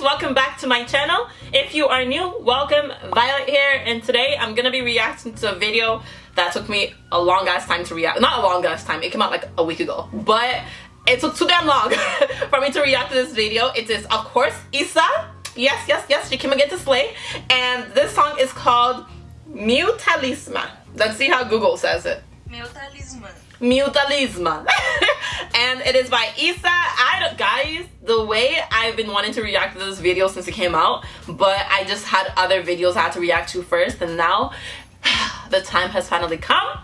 welcome back to my channel. If you are new welcome. Violet here and today i'm gonna be reacting to a video that took me a long ass time to react not a long ass time it came out like a week ago. But it took too damn long for me to react to this video. It is of course iza yes yes yes she came again to slay. And this song is called Mutalisma. let's see how google says it. Mutalisma. Mutalisma. and it is by Iza. I don't guys, the way I've been wanting to react to this video since it came out, but I just had other videos I had to react to first, and now the time has finally come.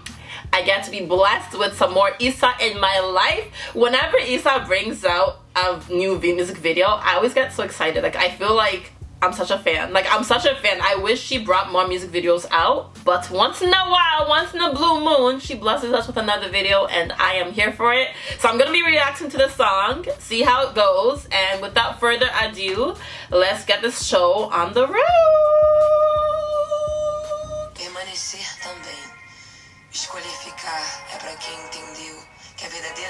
I get to be blessed with some more Iza in my life. Whenever Iza brings out a new music video, I always get so excited. Like I feel like I'm such a fan. Like, I'm such a fan. I wish she brought more music videos out. But once in a while, once in a blue moon, she blesses us with another video and I am here for it. So I'm going to be reacting to the song, see how it goes. And without further ado, let's get this show on the road.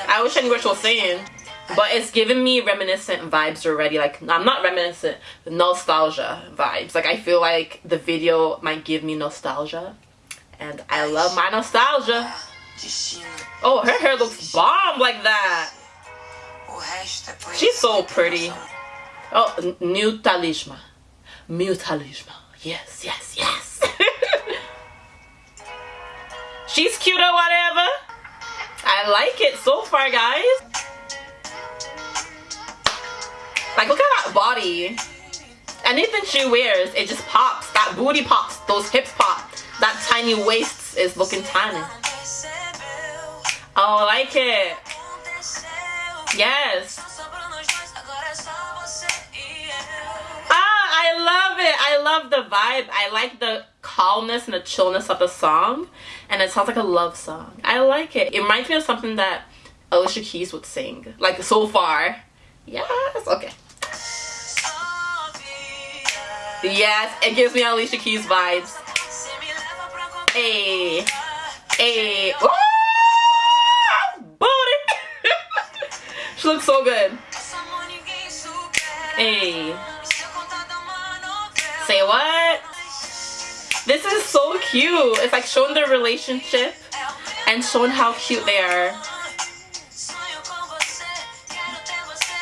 I wish I knew what she was saying. But it's giving me reminiscent vibes already. Like, I'm not reminiscent, nostalgia vibes. Like, I feel like the video might give me nostalgia. And I love my nostalgia. Oh, her hair looks bomb like that. She's so pretty. Oh, new talisman. New talisman. Yes, yes, yes. She's cute or whatever. I like it so far, guys. Body. Anything she wears, it just pops. That booty pops. Those hips pop. That tiny waist is looking tiny. Oh, I like it. Yes. Ah, I love it. I love the vibe. I like the calmness and the chillness of the song. And it sounds like a love song. I like it. It reminds me of something that Alicia Keys would sing. Like, so far. Yes. Okay. Yes, it gives me Alicia Keys vibes. Hey, hey, booty. she looks so good. Hey. Say what? This is so cute. It's like showing their relationship and showing how cute they are.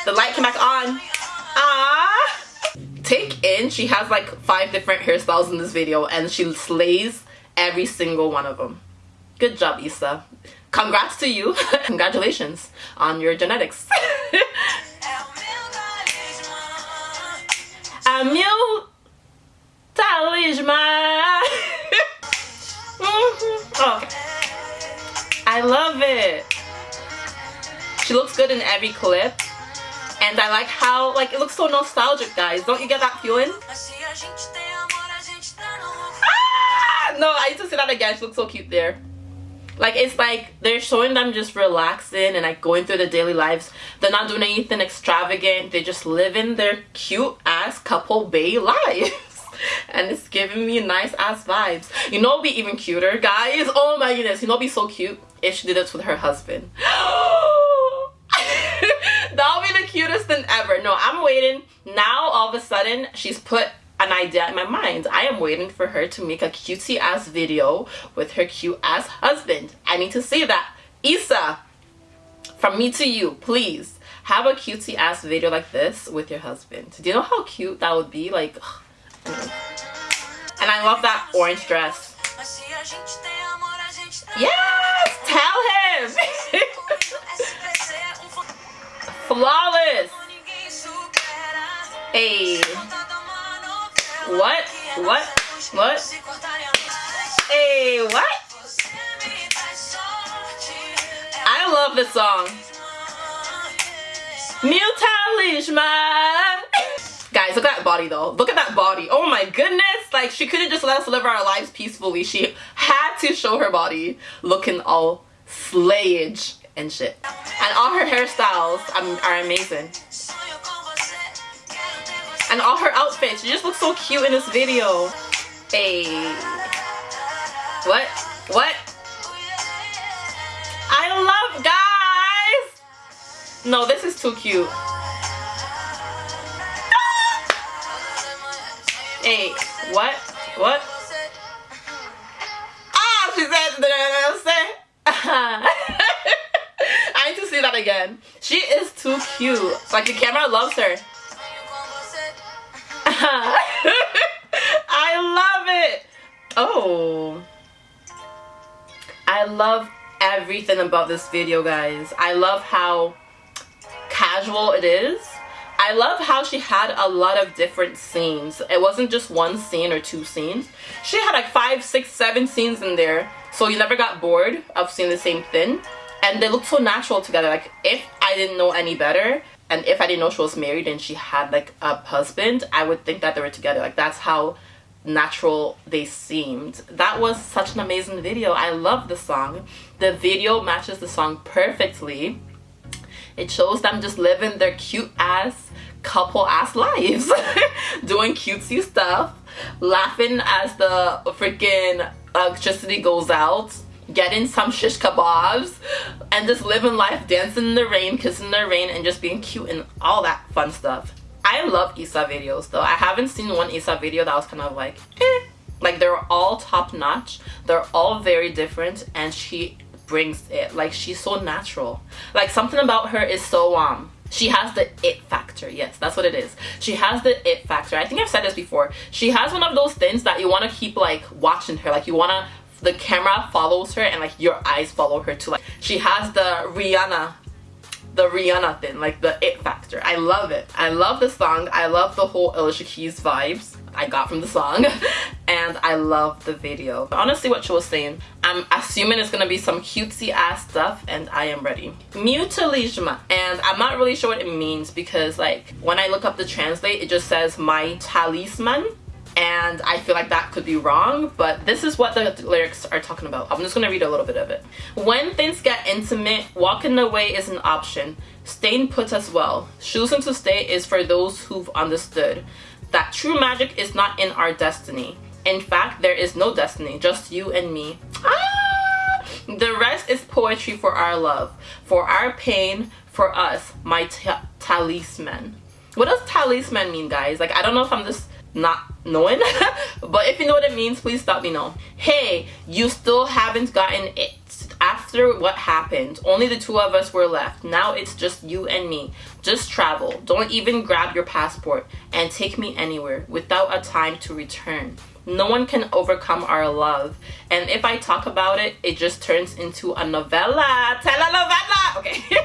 The light came back on. Ah take in she has like five different hairstyles in this video and she slays every single one of them. Good job Iza congrats to you. Congratulations on your genetics. A meu talisman oh. I love it. She looks good in every clip and I like how like it looks so nostalgic guys. Don't you get that feeling? Ah! no I need to see that again. She looks so cute there. Like it's like they're showing them just relaxing and like going through the daily lives. They're not doing anything extravagant. They're just living their cute ass couple bay lives. And it's giving me nice ass vibes. You know be even cuter guys? Oh my goodness. You know be so cute? If she did this with her husband. That'll be the cutest thing ever. No, I'm waiting. Now, all of a sudden, she's put an idea in my mind. I am waiting for her to make a cutesy ass video with her cute ass husband. I need to see that. Iza, from me to you, please have a cutesy ass video like this with your husband. Do you know how cute that would be? Like, and I love that orange dress. Yes, tell him. Flawless. Hey. What? What? What? Hey, what? I love this song. New Mutalisman. Guys, look at that body though. Look at that body. Oh my goodness. Like she couldn't just let us live our lives peacefully. She had to show her body looking all slayage and shit. And all her hairstyles um, are amazing. And all her outfits. She just looks so cute in this video. Hey. What? What? I love guys! No, this is too cute. Hey, what? What? Ah, she said, I need to see that again. She is too cute. Like the camera loves her. I love it. Oh. I love everything about this video, guys. I love how casual it is. I love how she had a lot of different scenes. It wasn't just one scene or two scenes. She had like five, six, seven scenes in there. So you never got bored of seeing the same thing. And they looked so natural together. Like if I didn't know any better, and if I didn't know she was married and she had like a husband, I would think that they were together. Like that's how natural they seemed. That was such an amazing video. I love the song. The video matches the song perfectly. It shows them just living their cute ass couple ass lives. Doing cutesy stuff. Laughing as the freaking electricity goes out getting some shish kebabs and just living life dancing in the rain kissing the rain and just being cute and all that fun stuff. I love iza videos though. I haven't seen one iza video that was kind of like eh. like they're all top notch they're all very different and she brings it. Like she's so natural. Like something about her is so um she has the it factor. Yes that's what it is. She has the it factor. I think i've said this before. She has one of those things that you want to keep like watching her. Like you want to the camera follows her and like your eyes follow her too. Like she has the rihanna the rihanna thing like the it factor. I love it. I love the song. I love the whole alicia keys vibes I got from the song. And I love the video. Honestly what she was saying, I'm assuming it's gonna be some cutesy ass stuff and I am ready. Mutilishma and I'm not really sure what it means because like when I look up the translate it just says my talisman and I feel like that could be wrong but this is what the lyrics are talking about. I'm just gonna read a little bit of it. When things get intimate walking away is an option. Staying put as well. Choosing to stay is for those who've understood that true magic is not in our destiny. In fact there is no destiny just you and me. Ah! the rest is poetry for our love for our pain for us my talisman. What does talisman mean guys? Like I don't know if I'm just not knowing. But if you know what it means please stop me know hey you still haven't gotten it. After what happened only the two of us were left. Now it's just you and me. Just travel. Don't even grab your passport and take me anywhere without a time to return. No one can overcome our love. And if i talk about it it just turns into a novella. Telenovela okay.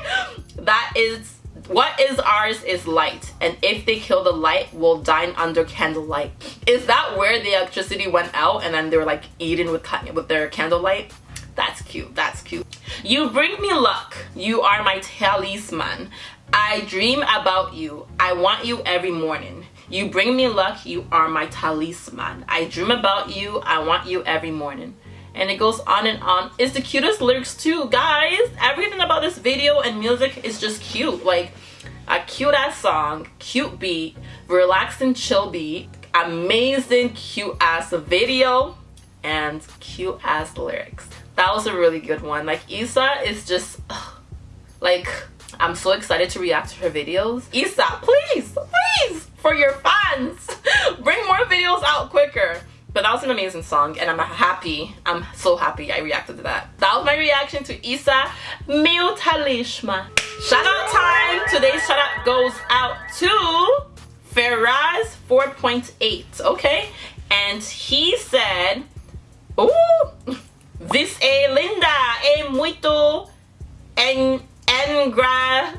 That is what is ours is light, and if they kill the light, we'll dine under candlelight. Is that where the electricity went out and then they were like eating with, with their candlelight? That's cute, that's cute. You bring me luck, you are my talisman. I dream about you, I want you every morning. You bring me luck, you are my talisman. I dream about you, I want you every morning and it goes on and on. It's the cutest lyrics too guys. Everything about this video and music is just cute. Like a cute ass song cute beat relaxing chill beat amazing cute ass video and cute ass lyrics. That was a really good one. Like Iza is just ugh, like I'm so excited to react to her videos. Iza please please for your fans. Bring more videos but that was an amazing song and I'm happy. I'm so happy I reacted to that. That was my reaction to Iza Mutalishma. Shout out time. Today's shout out goes out to Feraz 4.8. Okay? And he said, Oh, this é linda, é muito en, engraçada.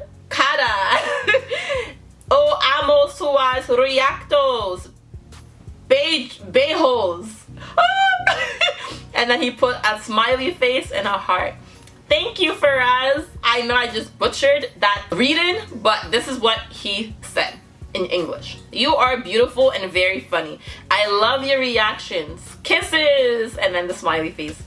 oh, amo suas reactos beige bejos and then he put a smiley face and a heart. Thank you Faraz. I know I just butchered that reading but this is what he said in English. You are beautiful and very funny. I love your reactions. Kisses. And then the smiley face.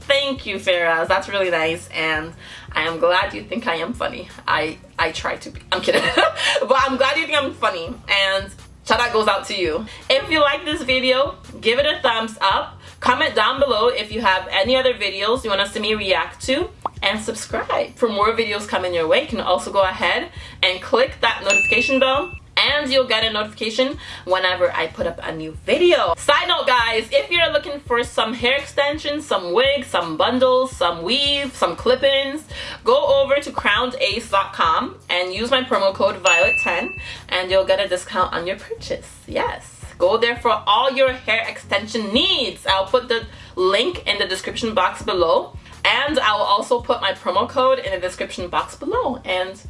Thank you Faraz. That's really nice. And I am glad you think I am funny. I I try to be. I'm kidding. But I'm glad you think I'm funny. And Shout out goes out to you. If you like this video, give it a thumbs up. Comment down below if you have any other videos you want us to see me react to. And subscribe for more videos coming your way. You can also go ahead and click that notification bell and you'll get a notification whenever I put up a new video. Side note guys, if you're looking for some hair extensions, some wigs, some bundles, some weave, some clip-ins, go over to crownedace.com and use my promo code Violet10 and you'll get a discount on your purchase. Yes. Go there for all your hair extension needs. I'll put the link in the description box below and I'll also put my promo code in the description box below and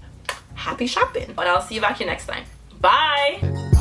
happy shopping and I'll see you back here next time Bye!